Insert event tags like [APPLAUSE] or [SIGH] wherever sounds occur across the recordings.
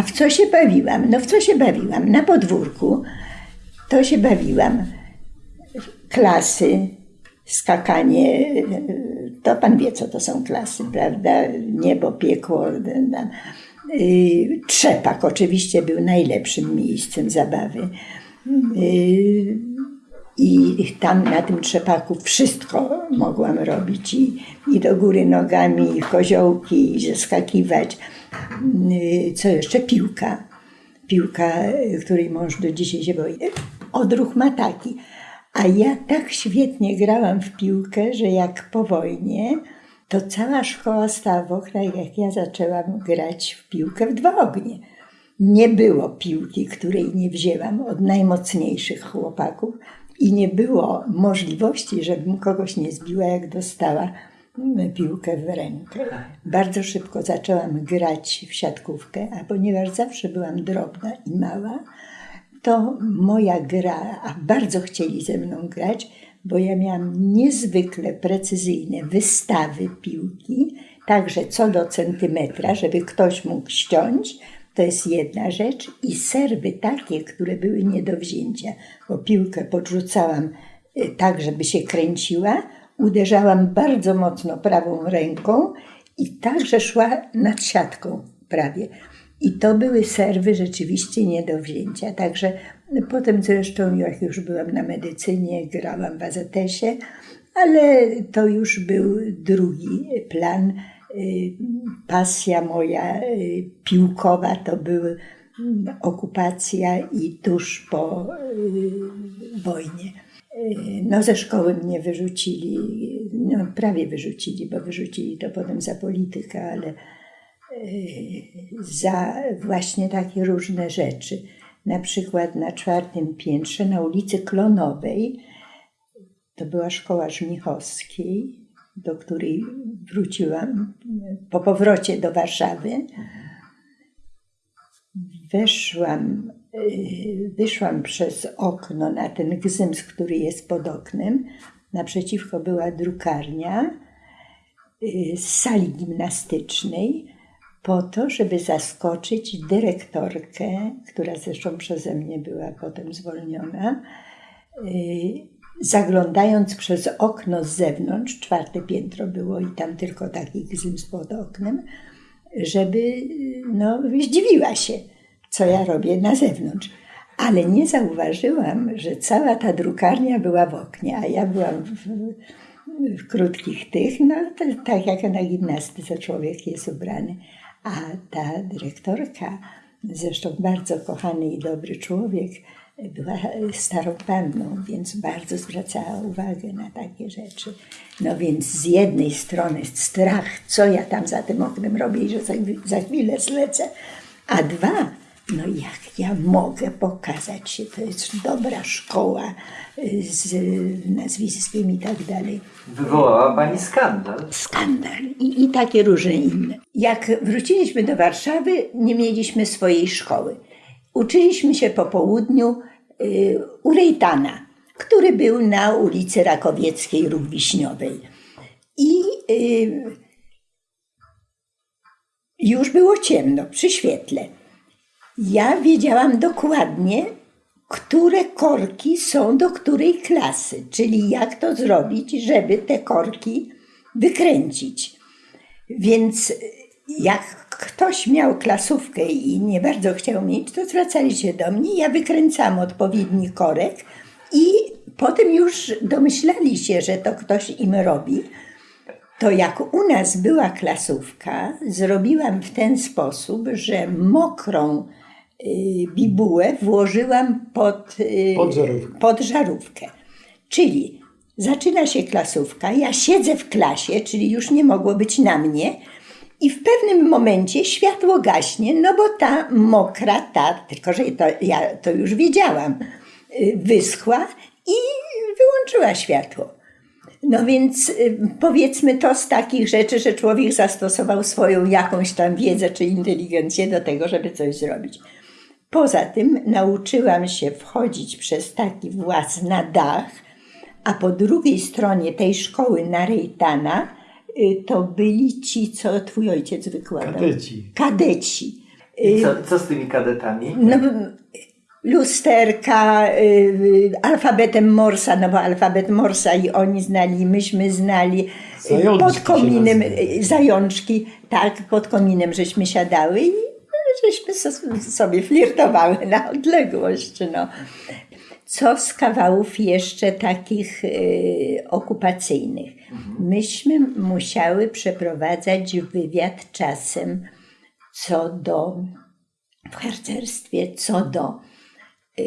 A w co się bawiłam? No w co się bawiłam? Na podwórku to się bawiłam. Klasy, skakanie, to pan wie, co to są klasy, prawda? Niebo, piekło. Y, trzepak oczywiście był najlepszym miejscem zabawy. Y, I tam na tym trzepaku wszystko mogłam robić. I, i do góry nogami, i koziołki, i zeskakiwać. Y, co jeszcze? Piłka. Piłka, której mąż do dzisiaj się boi. Odruch ma taki. A ja tak świetnie grałam w piłkę, że jak po wojnie, to cała szkoła stała w oknach, jak ja zaczęłam grać w piłkę w dwa ognie. Nie było piłki, której nie wzięłam od najmocniejszych chłopaków i nie było możliwości, żebym kogoś nie zbiła, jak dostała piłkę w rękę. Bardzo szybko zaczęłam grać w siatkówkę, a ponieważ zawsze byłam drobna i mała, to moja gra, a bardzo chcieli ze mną grać, bo ja miałam niezwykle precyzyjne wystawy piłki, także co do centymetra, żeby ktoś mógł ściąć, to jest jedna rzecz, i serwy takie, które były nie do wzięcia, bo piłkę podrzucałam y, tak, żeby się kręciła, uderzałam bardzo mocno prawą ręką i także szła nad siatką prawie. I to były serwy rzeczywiście nie do wzięcia. Także potem zresztą, jak już byłam na medycynie, grałam w AZS-ie, ale to już był drugi plan. Y, pasja moja y, piłkowa to były okupacja i tuż po y, wojnie. No ze szkoły mnie wyrzucili, no prawie wyrzucili, bo wyrzucili to potem za politykę, ale za właśnie takie różne rzeczy. Na przykład na czwartym piętrze na ulicy Klonowej, to była szkoła Żmichowskiej, do której wróciłam po powrocie do Warszawy. Weszłam, y, wyszłam przez okno na ten gzyms, który jest pod oknem. Naprzeciwko była drukarnia y, z sali gimnastycznej po to, żeby zaskoczyć dyrektorkę, która zresztą przeze mnie była potem zwolniona, y, zaglądając przez okno z zewnątrz, czwarte piętro było i tam tylko taki gzyms pod oknem, żeby no, zdziwiła się, co ja robię na zewnątrz. Ale nie zauważyłam, że cała ta drukarnia była w oknie, a ja byłam w, w krótkich tych, no tak jak na gimnastyce człowiek jest ubrany. A ta dyrektorka, zresztą bardzo kochany i dobry człowiek, była starą panną, więc bardzo zwracała uwagę na takie rzeczy. No więc z jednej strony strach, co ja tam za tym oknem robię i że za, za chwilę zlecę, a dwa, no jak ja mogę pokazać się, to jest dobra szkoła y, z nazwiskiem i tak dalej. Wywołała pani skandal. Skandal i, i takie różne inne. Jak wróciliśmy do Warszawy, nie mieliśmy swojej szkoły. Uczyliśmy się po południu y, u Rejtana, który był na ulicy Rakowieckiej Róg Wiśniowej. I y, już było ciemno przy świetle. Ja wiedziałam dokładnie, które korki są do której klasy, czyli jak to zrobić, żeby te korki wykręcić. Więc jak ktoś miał klasówkę i nie bardzo chciał mieć, to zwracali się do mnie, ja wykręcam odpowiedni korek i potem już domyślali się, że to ktoś im robi. To jak u nas była klasówka, zrobiłam w ten sposób, że mokrą Y, bibułę włożyłam pod, y, pod, żarówkę. pod żarówkę. Czyli zaczyna się klasówka, ja siedzę w klasie, czyli już nie mogło być na mnie, i w pewnym momencie światło gaśnie, no bo ta mokra, ta, tylko że to, ja to już wiedziałam, y, wyschła i wyłączyła światło. No więc powiedzmy to z takich rzeczy, że człowiek zastosował swoją jakąś tam wiedzę czy inteligencję do tego, żeby coś zrobić. Poza tym nauczyłam się wchodzić przez taki włas na dach, a po drugiej stronie tej szkoły na Rejtana y, to byli ci, co twój ojciec wykładał. Kadeci. Kadeci. I co, co z tymi kadetami? No, lusterka, y, alfabetem Morsa, no bo alfabet Morsa i oni znali, myśmy znali. Zajączki pod kominem, y, zajączki, tak, pod kominem żeśmy siadały i żeśmy so- sobie flirtowały na odległość. No. Co z kawałów jeszcze takich y, okupacyjnych? Myśmy musiały przeprowadzać wywiad czasem co do w harcerstwie, co do y,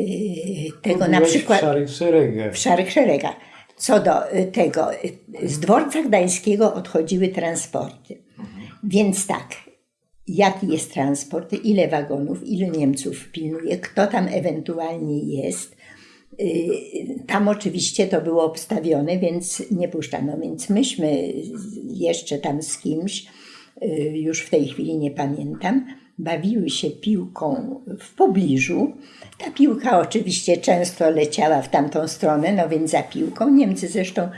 tego na przykład w szarych szeregach. w szarych szeregach. Co do y, tego, y, z dworca gdańskiego odchodziły transporty. Więc tak, jaki jest transport, ile wagonów, ilu Niemców pilnuje, kto tam ewentualnie jest. Y, Tam oczywiście to było obstawione, więc nie puszczano. Więc myśmy jeszcze tam z kimś, y, już w tej chwili nie pamiętam, bawiły się piłką w pobliżu. Ta piłka oczywiście często leciała w tamtą stronę, no więc za piłką. Niemcy zresztą,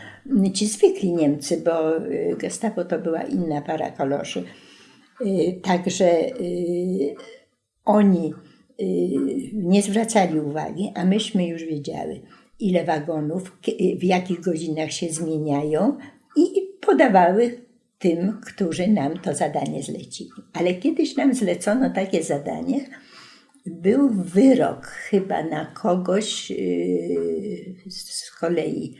ci zwykli Niemcy, bo y, gestapo to była inna para koloszy. Także oni nie zwracali uwagi, a myśmy już wiedziały, ile wagonów, kie- w jakich godzinach się zmieniają i podawały tym, którzy nam to zadanie zlecili. Ale kiedyś nam zlecono takie zadanie, był wyrok chyba na kogoś yy, z kolei.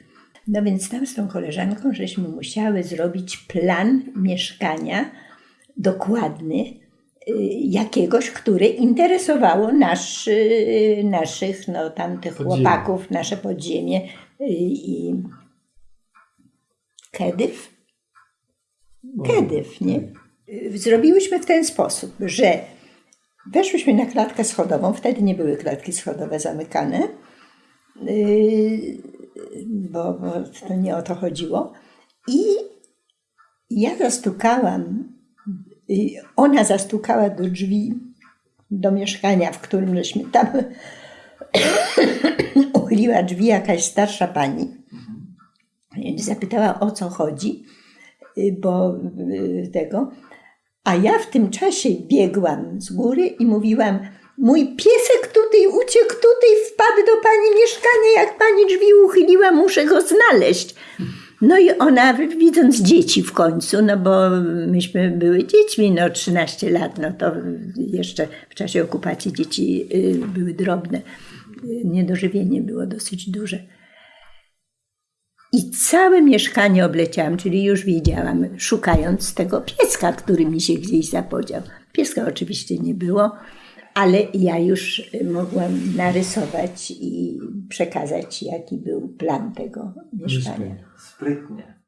No więc tam z tą koleżanką żeśmy musiały zrobić plan mieszkania dokładny y, jakiegoś, które interesowało nasz, y, naszych, no tamtych Podziemie. chłopaków, nasze podziemie y, i Kedyw? Kedyw, nie? Y, Zrobiłyśmy w ten sposób, że weszłyśmy na klatkę schodową, wtedy nie były klatki schodowe zamykane, y, bo, bo to nie o to chodziło. I ja zastukałam, y, ona zastukała do drzwi, do mieszkania, w którym żeśmy tam [COUGHS] uchyliła drzwi jakaś starsza pani. Zapytała o co chodzi, y, bo y, tego. A ja w tym czasie biegłam z góry i mówiłam: Mój piesek tutaj uciekł, tutaj wpadł do pani mieszkania. Jak pani drzwi uchyliła, muszę go znaleźć. No i ona, widząc dzieci w końcu, no bo myśmy były dziećmi, no 13 lat, no to jeszcze w czasie okupacji dzieci y, były drobne. Y, Niedożywienie było dosyć duże. I całe mieszkanie obleciałam, czyli już wiedziałam, szukając tego pieska, który mi się gdzieś zapodział. Pieska oczywiście nie było, ale ja już y, mogłam narysować i przekazać, jaki był plan tego mieszkania. Sprytnie.